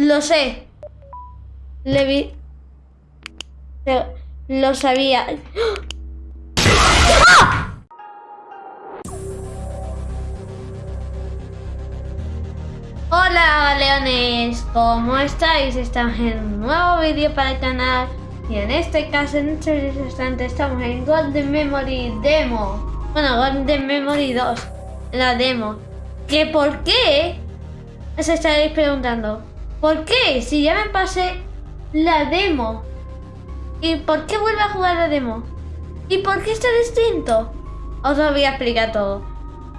Lo sé. Le vi... Lo sabía. Hola leones, ¿cómo estáis? Estamos en un nuevo vídeo para el canal y en este caso en este instante estamos en Golden Memory Demo Bueno, Golden Memory 2, la demo ¿Que por qué? Os estaréis preguntando ¿Por qué? Si ya me pasé la demo. ¿Y por qué vuelve a jugar la demo? ¿Y por qué está distinto? Os lo voy a explicar todo.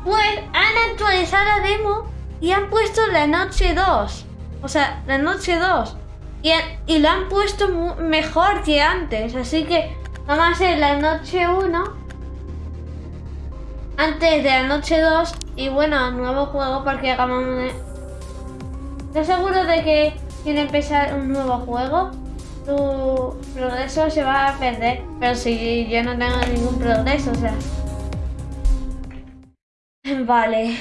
Pues han actualizado la demo y han puesto la noche 2. O sea, la noche 2. Y, y lo han puesto mejor que antes. Así que vamos a hacer la noche 1. Antes de la noche 2. Y bueno, nuevo juego porque acabamos de... ¿Estás seguro de que quiere empezar un nuevo juego? Tu progreso se va a perder. Pero si yo no tengo ningún progreso, o sea... Vale.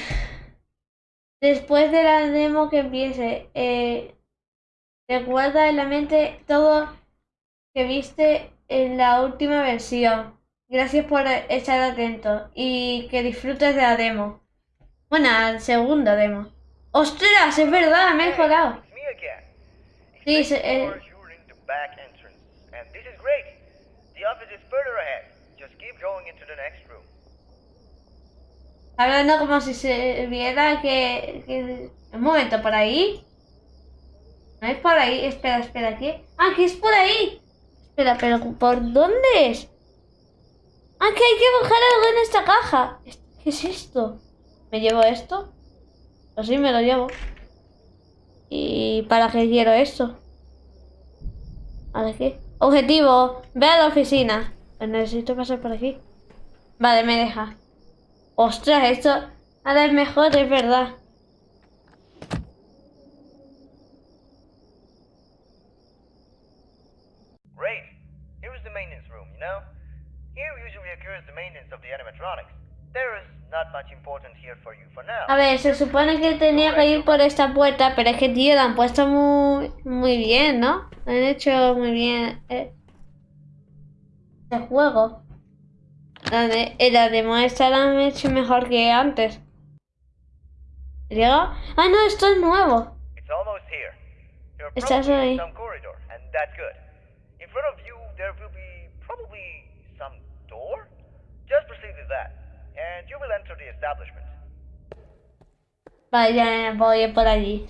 Después de la demo que empiece, eh, recuerda en la mente todo que viste en la última versión. Gracias por estar atento y que disfrutes de la demo. Bueno, al segundo demo. ¡Ostras! Es verdad, me he mejorado. Sí, se, eh. Hablando como si se viera que, que... Un momento, ¿por ahí? No es por ahí. Espera, espera, ¿qué? ¡Ah, que es por ahí! Espera, pero ¿por dónde es? ¡Ah, que hay que buscar algo en esta caja! ¿Qué es esto? ¿Me llevo esto? Así me lo llevo. ¿Y para qué quiero esto? ¿Para qué? Objetivo. Ve a la oficina. Pues necesito pasar por aquí. Vale, me deja. Ostras, esto ahora es mejor, es verdad. Great. Here is the maintenance room, you know? Here usually occurs the maintenance of the animatronics. There is a ver, se supone que tenía que ir por esta puerta, pero es que, tío, la han puesto muy, muy bien, ¿no? han hecho muy bien eh, el juego. La, de, la demo esta la han hecho mejor que antes. ¿Llega? Ah, no, esto es nuevo. Estás ahí. Vale, ya voy por allí.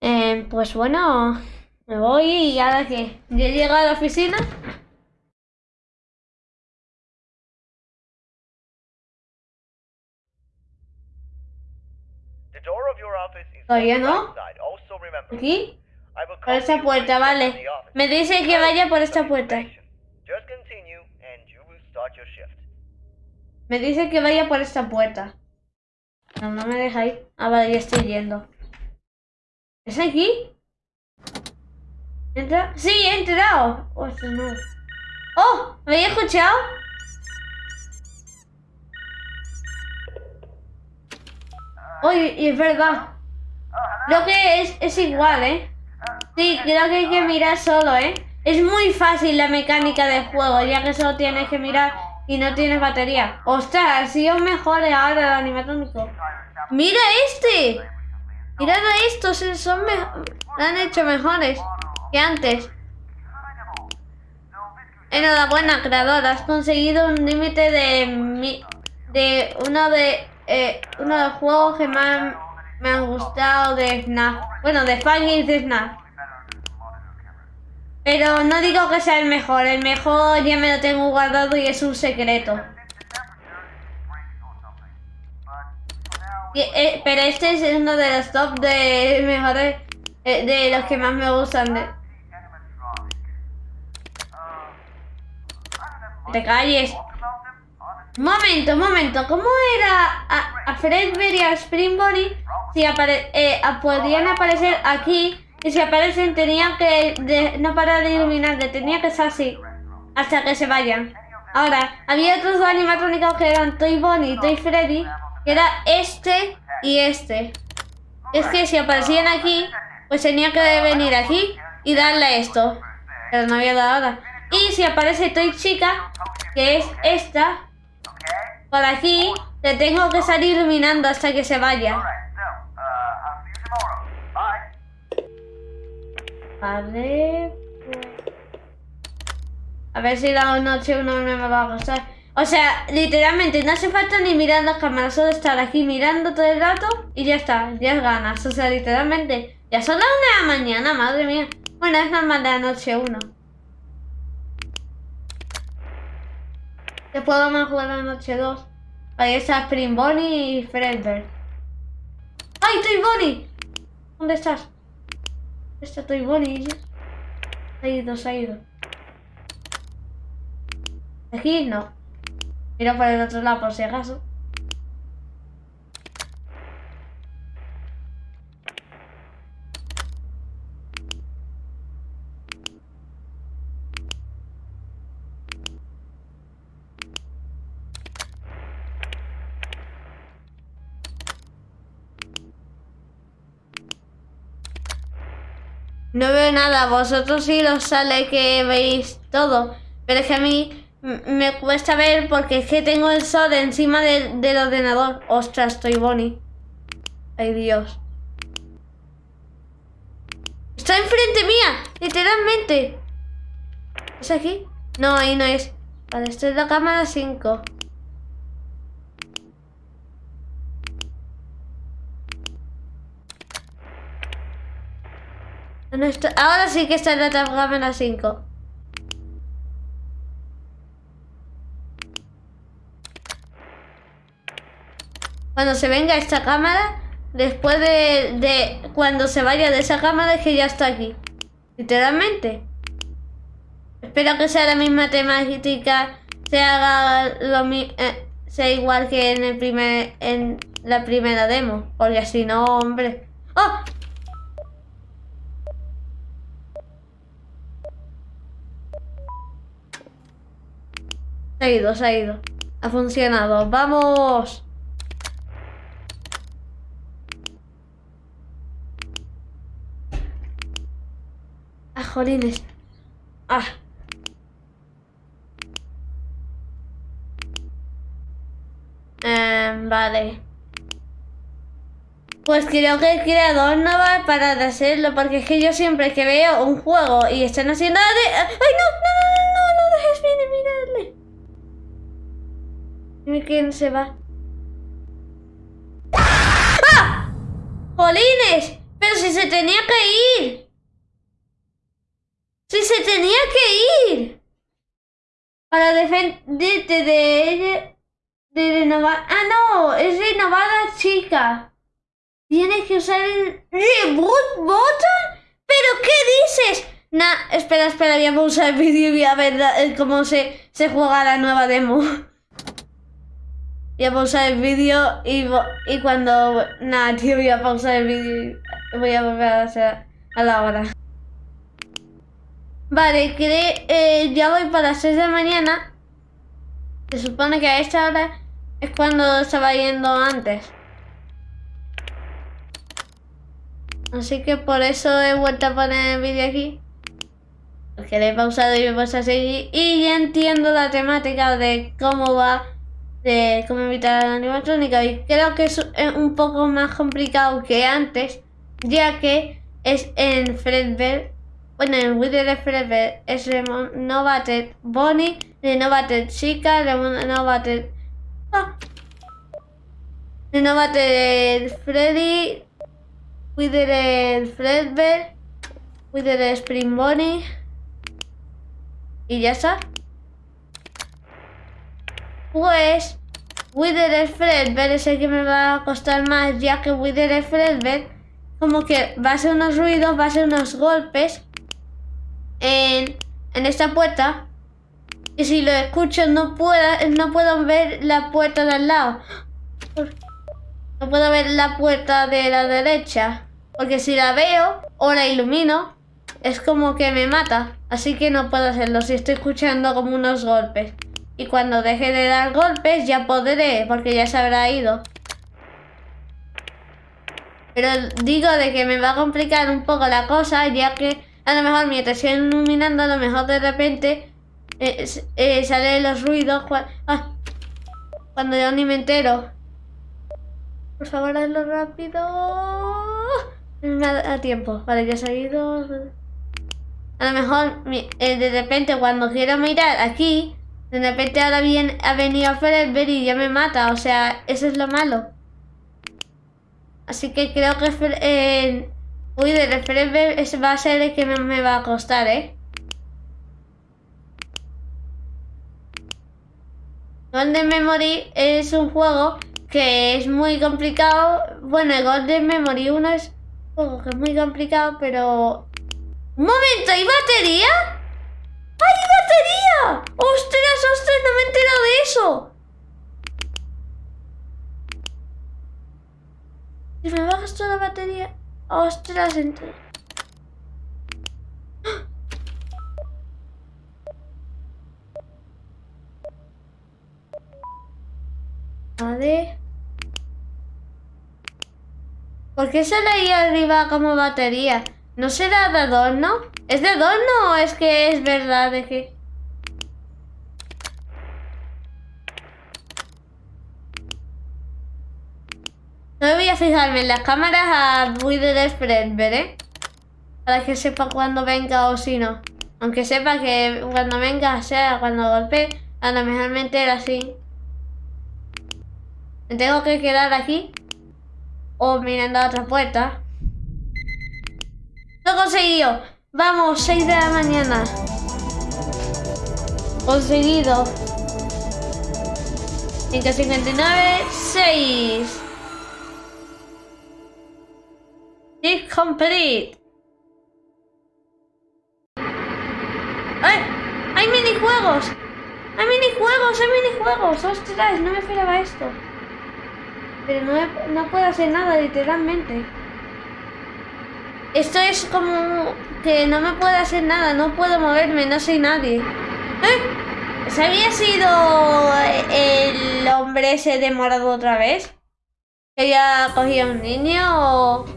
Eh, pues bueno, me voy y ahora que ya he llegado a la oficina. Todavía no. Aquí. Por esta puerta, vale. Me dice que vaya por esta puerta. Me dice que vaya por esta puerta. No, no me deja ir. Ah, vale, ya estoy yendo. ¿Es aquí? ¿Entra? ¡Sí, he entrado! Oh, no. ¡Oh! ¿Me había escuchado? Oh, y, es verdad. Lo que es, es igual, ¿eh? Sí, creo que hay que mirar solo, ¿eh? Es muy fácil la mecánica del juego, ya que solo tienes que mirar y no tienes batería. ¡Ostras! Ha sido mejor ahora el animatrónico. ¡Mira este! Mirad a estos, son han hecho mejores que antes. Enhorabuena, creador. Has conseguido un límite de de uno de eh, uno de los juegos que más me han gustado de Snap. Bueno, de Faggy y de Snap. Pero no digo que sea el mejor, el mejor ya me lo tengo guardado y es un secreto. Eh, pero este es uno de los top de mejores, eh, de los que más me gustan. De... Te calles. Momento, momento. ¿Cómo era a, a Fredbery y a Springbury si eh, podían aparecer aquí y si aparecen tenían que no parar de iluminar, tenía que ser así hasta que se vayan. Ahora, había otros dos animatrónicos que eran Toy Bonnie y Toy Freddy, que era este y este. Es que si aparecían aquí, pues tenía que venir aquí y darle esto. Pero no había dado nada. Y si aparece Toy Chica, que es esta, por aquí, le tengo que estar iluminando hasta que se vaya. A ver si la noche uno me va a gustar. O sea, literalmente no hace falta ni mirar las cámaras, solo estar aquí mirando todo el rato y ya está, ya es ganas. O sea, literalmente, ya son las una de la mañana, madre mía. Bueno, es normal de la noche uno. Después vamos a jugar la noche 2. Ahí está Spring Bonnie y Fredbear. ¡Ay, Toy Bonnie! ¿Dónde estás? Está Toy Bonnie. Se ha ido, se ha ido. Aquí no. Mira por el otro lado por si acaso. No veo nada, vosotros sí os sale que veis todo. Pero es que a mí me cuesta ver porque es que tengo el sol encima del, ordenador. Ostras, estoy Bonnie. Ay, Dios. Está enfrente mía, literalmente. ¿Es aquí? No, ahí no es. Vale, esto es la cámara 5. Ahora sí que está en la cámara 5. Cuando se venga esta cámara, después de, cuando se vaya de esa cámara es que ya está aquí. Literalmente. Espero que sea la misma temática, se haga lo eh, sea igual que en el primer en la primera demo, porque si no, hombre. ¡Oh! Se ha ido, se ha ido. Ha funcionado. ¡Vamos! jolines. Ah. Em, vale. Pues creo que el creador no va a parar de hacerlo, porque es que yo siempre que veo un juego y están haciendo... ¡Ay, no! ¡No, no, no! ¡No dejes de mirarle! Quién se va. ¡Ah! ¡Jolines! ¡Pero si se tenía que ir! Si se tenía que ir. Para defenderte de ella. De renovar. Ah, no. Es renovada chica. Tienes que usar el reboot button. ¿Pero qué dices? Nah, espera, espera, voy a pausar el vídeo y voy a ver cómo se, se juega la nueva demo. Voy a pausar el vídeo y, y cuando... Nada, tío, voy a pausar el vídeo y voy a volver a hacer a la hora. Vale, que eh, ya voy para las 6 de mañana. Se supone que a esta hora es cuando estaba yendo antes. Así que por eso he vuelto a poner el vídeo aquí. Porque le he pausado y me he puesto a seguir. Y ya entiendo la temática de cómo va, de cómo evitar la animatrónica. Y creo que es un poco más complicado que antes, ya que es en Fredbear bueno, en Wither Forever es Renovated Bonnie, Renovated Chica, Renovated... Ah, Renovated Freddy, Wither Fredbear, Wither Spring Bonnie... Y ya está. Pues... Wither Fredbear es el que me va a costar más, ya que Wither Fredbear como que va a hacer unos ruidos, va a hacer unos golpes en, esta puerta. Y si lo escucho no puedo, no puedo ver la puerta de al lado. No puedo ver la puerta de la derecha. Porque si la veo o la ilumino, es como que me mata. Así que no puedo hacerlo si estoy escuchando como unos golpes. Y cuando deje de dar golpes ya podré, porque ya se habrá ido. Pero digo de que me va a complicar un poco la cosa, ya que a lo mejor mientras estoy iluminando, a lo mejor de repente eh, eh, salen los ruidos. Ah, cuando yo ni me entero. Por favor, hazlo rápido. Me da tiempo. Vale, ya he salido. A lo mejor, eh, de repente, cuando quiero mirar aquí, de repente ahora bien, ha venido Fredbear y ya me mata. O sea, eso es lo malo. Así que creo que eh, uy, de Fredbear va a ser el que me, va a costar, ¿eh? Golden Memory es un juego que es muy complicado. Bueno, el Golden Memory 1 es un juego que es muy complicado, pero... ¡Un momento! ¿Hay batería? ¡Hay batería! ¡Ostras, ostras! No me he enterado de eso. Si me bajas toda la batería... ¡Ostras! Entre... Vale. ¿Por qué sale ahí arriba como batería? ¿No será de adorno? ¿Es de adorno o es que es verdad de que...? No voy a fijarme en las cámaras a Wither Spread, ¿eh? Para que sepa cuando venga o si no. Aunque sepa que cuando venga sea cuando golpee, a lo mejor me entera así. Me tengo que quedar aquí o mirando a otra puerta. ¡Lo he conseguido! Vamos, 6 de la mañana. Conseguido. 559, 6. Complete. ¡Ay! ¡Hay minijuegos! ¡Hay minijuegos! ¡Hay minijuegos! ¡Ostras! No me esperaba esto. Pero no, no puedo hacer nada, literalmente. Esto es como que no me puedo hacer nada, no puedo moverme, no soy nadie. ¿Eh? ¿Se había sido el hombre ese de morado otra vez? ¿Que ya cogía un niño o...?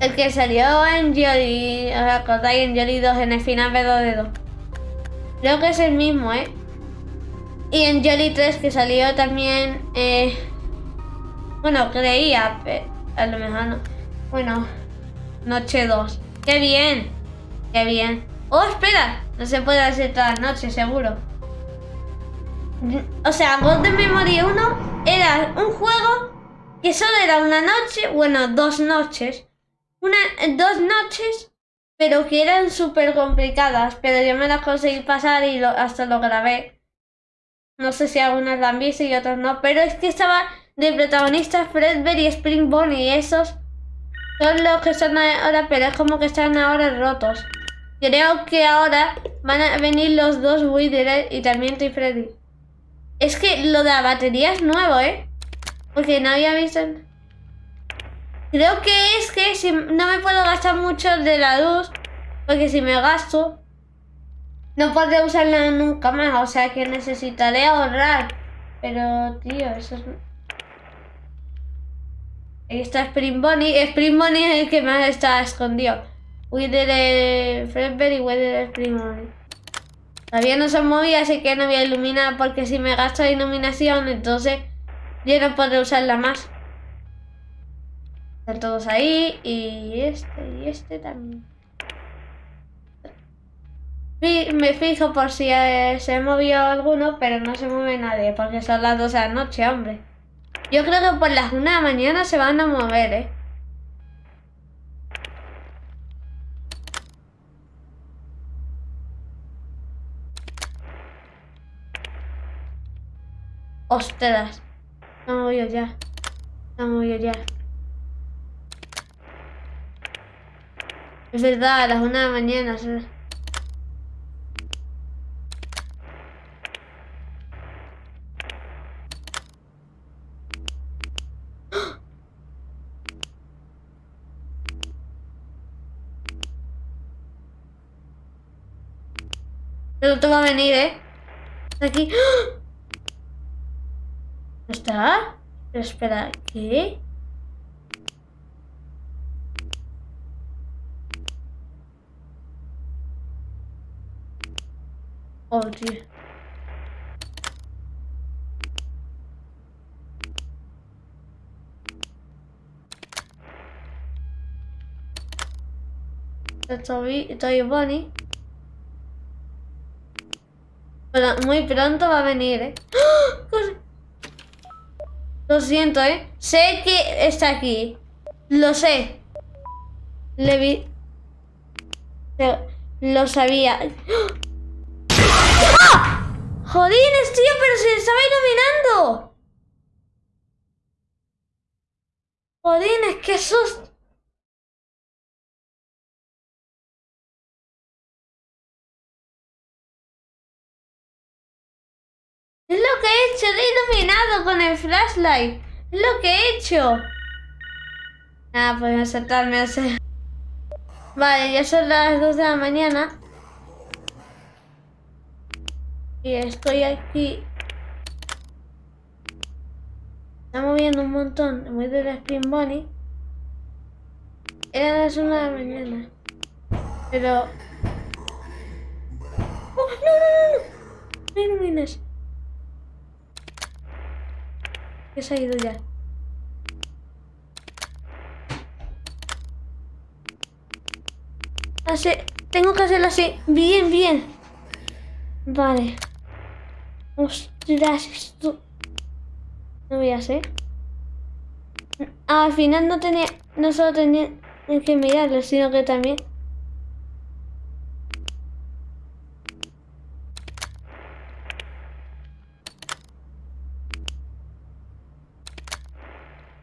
El que salió en Jolly, ¿os acordáis? En Jolly 2, en el final de 2. Creo que es el mismo, ¿eh? Y en Jolly 3 que salió también... Eh, bueno, creía, pero a lo mejor no. Bueno, noche 2. ¡Qué bien! ¡Qué bien! ¡Oh, espera! No se puede hacer toda la noche, seguro. O sea, Golden Memory 1 era un juego que solo era una noche, bueno, dos noches. Una, dos noches, pero que eran súper complicadas. Pero yo me las conseguí pasar y hasta lo grabé. No sé si algunas la han visto y otras no, pero es que estaba de protagonistas Fredbear y Spring Bonnie esos son los que están ahora, pero es como que están ahora rotos. Creo que ahora van a venir los dos Wither y también Toy Freddy. Es que lo de la batería es nuevo, ¿eh? Porque no había visto... Creo que es que si no me puedo gastar mucho de la luz, porque si me gasto, no podré usarla nunca más, o sea que necesitaré ahorrar. Pero, tío, eso es... Ahí está Spring Bonnie. Spring Bonnie es el que más está escondido. Wither de Fredbear y Wither Spring Bonnie. Todavía no se movía, así que no voy a iluminar porque si me gasto la iluminación, entonces yo no podré usarla más. Están todos ahí y este y este también me fijo por si eh, se movió alguno, pero no se mueve nadie, porque son las 2 de la noche, hombre. Yo creo que por las 1 de la mañana se van a mover, ¿eh? Ostras. No voy ya. No voy ya. Es verdad, a las 1 de la mañana. Pero te va a venir, ¿eh? Aquí. ¿Está? Pero espera, ¿qué? Oh, tío. Estoy. Pero muy pronto va a venir, ¿eh? Lo siento, ¿eh? Sé que está aquí. Lo sé. Le vi... Lo sabía. ¡Ah! ¡Jodines, tío! ¡Pero se estaba iluminando! ¡Jodines, qué susto! Es lo que he hecho, he iluminado con el flashlight. Es lo que he hecho. Ah, pues a saltarme a hacer. Vale, ya son las 2 de la mañana. Y estoy aquí. Está moviendo un montón. Muy de la Spring Bunny. Era las 1 de la mañana. Pero... ¡Oh, no, no, no! No, ilumines. Que se ha ido ya. Así, tengo que hacerlo así. Bien, bien. Vale. Ostras, esto... No voy a hacer. al final no tenía... No solo tenía que mirarlo, sino que también...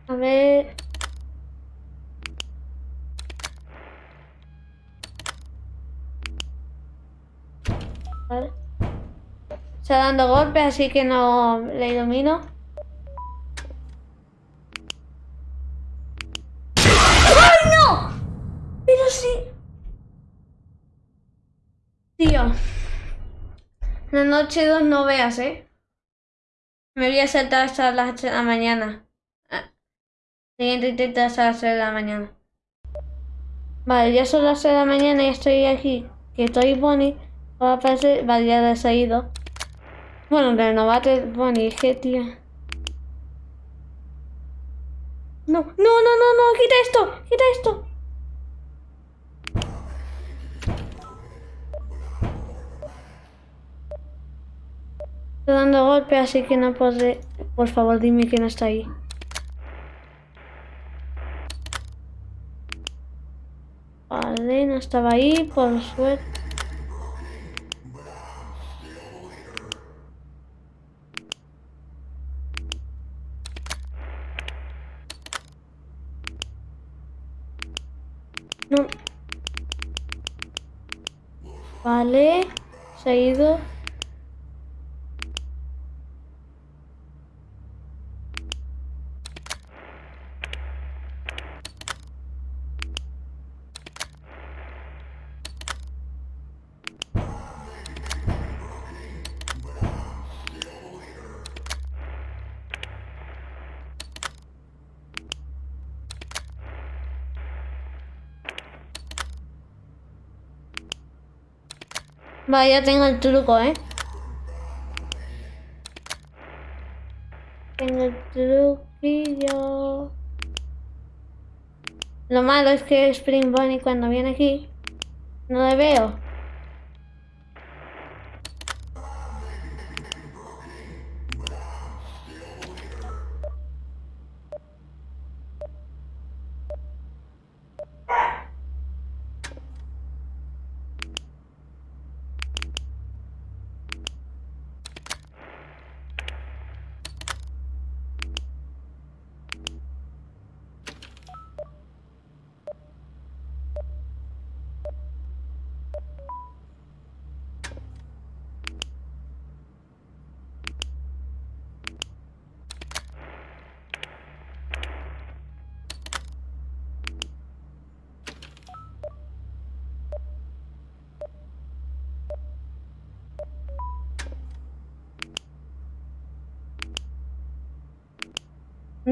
A ver... Vale. Está dando golpes, así que no le ilumino. ¡Ay, no! Pero sí. Tío. La noche 2 no veas, ¿eh? Me voy a saltar hasta las 8 de la mañana. Siguiente intento hasta las 6 de la mañana. Vale, ya son las 6 de la mañana y estoy aquí. Que estoy Bonnie. Va a aparecer, vale, ya ha ido. Bueno, renovate es que tío. No, no, no, no, no, quita esto, quita esto. Estoy dando golpe, así que no podré... Por favor, dime que no está ahí. Vale, no estaba ahí, por suerte. No. Vale, se ha ido. Vale, ya tengo el truco, ¿eh? Tengo el truquillo. Lo malo es que Spring Bunny cuando viene aquí no le veo.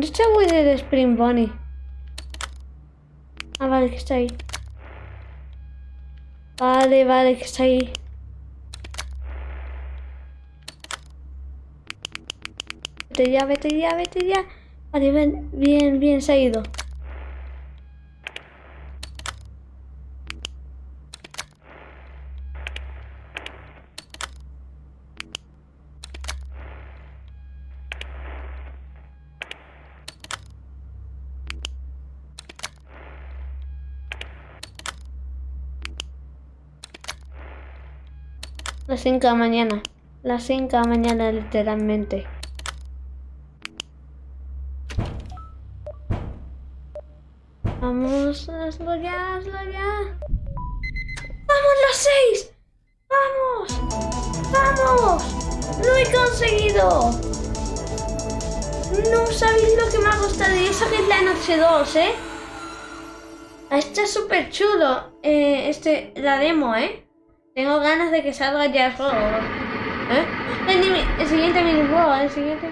¿Dónde está el Spring Bunny? Ah, vale, que está ahí. Vale, vale, que está ahí. Vete ya, vete ya, vete ya. Vale, ven, bien, bien, se ha ido. Las 5 de la mañana. Las 5 de la mañana, literalmente. Vamos, hazlo ya, hazlo ya. ¡Vamos, las 6! ¡Vamos! ¡Vamos! ¡Lo he conseguido! No sabéis lo que me ha costado. Y eso que es la noche 2, ¿eh? Está súper chulo. Eh, este, la demo, ¿eh? Tengo ganas de que salga ya el juego. ¿Eh? El, siguiente minijuego, el siguiente...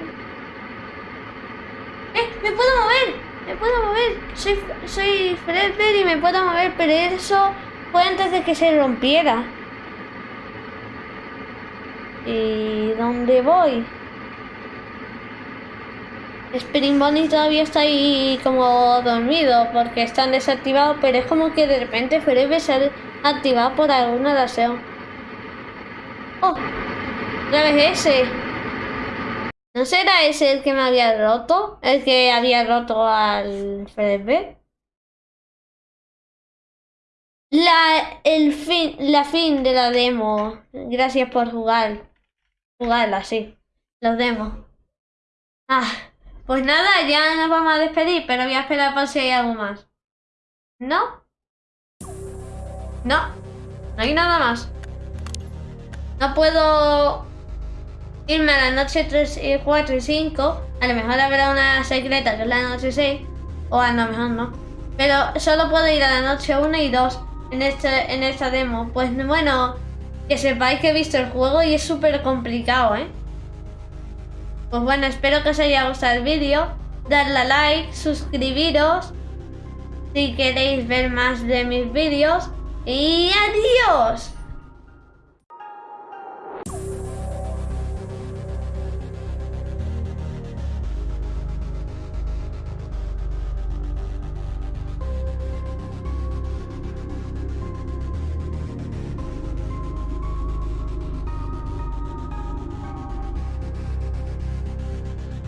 ¡Eh! ¡Me puedo mover! ¡Me puedo mover! Soy, soy Fredbear y me puedo mover, pero eso fue antes de que se rompiera. ¿Y dónde voy? Spring Bonnie todavía está ahí como dormido porque están desactivados, pero es como que de repente Fredbear se activado por alguna razón. ¡Oh! ¿Ya ves ese? ¿No será ese el que me había roto? ¿El que había roto al FDB? La, el fin, la fin de la demo. Gracias por jugar. Jugarla, sí. Los demos. Ah, pues nada, ya nos vamos a despedir, pero voy a esperar por si hay algo más. ¿No? No, no hay nada más. No puedo irme a la noche 3, 4 y 5. A lo mejor habrá una secreta que es la noche 6. O a lo mejor no. Pero solo puedo ir a la noche 1 y 2 en, este, en esta demo. Pues bueno, que sepáis que he visto el juego y es súper complicado, ¿eh? Pues bueno, espero que os haya gustado el vídeo. Darle a like, suscribiros si queréis ver más de mis vídeos. Y adiós.